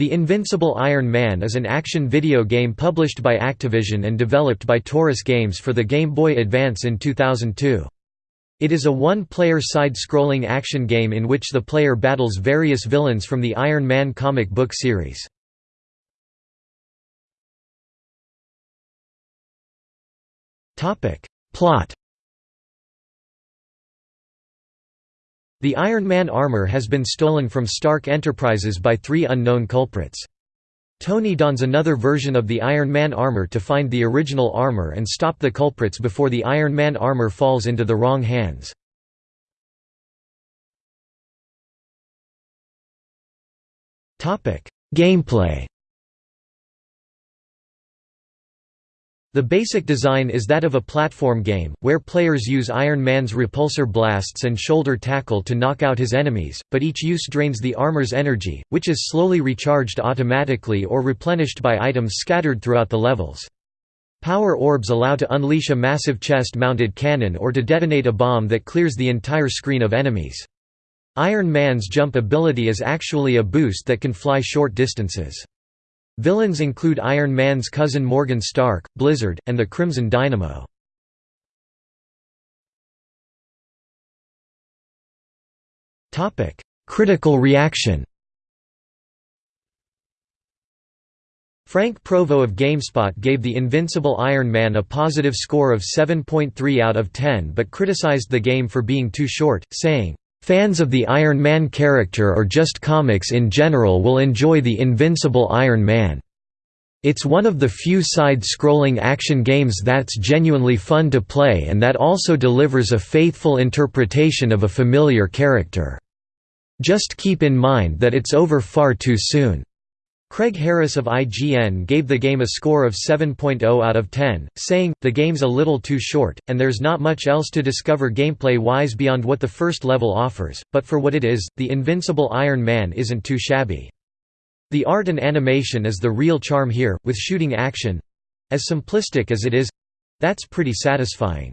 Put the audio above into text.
The Invincible Iron Man is an action video game published by Activision and developed by Torus Games for the Game Boy Advance in 2002. It is a one-player side-scrolling action game in which the player battles various villains from the Iron Man comic book series. Plot The Iron Man armor has been stolen from Stark Enterprises by three unknown culprits. Tony dons another version of the Iron Man armor to find the original armor and stop the culprits before the Iron Man armor falls into the wrong hands. Gameplay The basic design is that of a platform game, where players use Iron Man's repulsor blasts and shoulder tackle to knock out his enemies, but each use drains the armor's energy, which is slowly recharged automatically or replenished by items scattered throughout the levels. Power orbs allow to unleash a massive chest-mounted cannon or to detonate a bomb that clears the entire screen of enemies. Iron Man's jump ability is actually a boost that can fly short distances. Villains include Iron Man's cousin Morgan Stark, Blizzard, and the Crimson Dynamo. Critical reaction Frank Provo of GameSpot gave The Invincible Iron Man a positive score of 7.3 out of 10 but criticized the game for being too short, saying, Fans of the Iron Man character or just comics in general will enjoy the Invincible Iron Man. It's one of the few side-scrolling action games that's genuinely fun to play and that also delivers a faithful interpretation of a familiar character. Just keep in mind that it's over far too soon. Craig Harris of IGN gave the game a score of 7.0 out of 10, saying, the game's a little too short, and there's not much else to discover gameplay-wise beyond what the first level offers, but for what it is, the invincible Iron Man isn't too shabby. The art and animation is the real charm here, with shooting action—as simplistic as it is—that's pretty satisfying.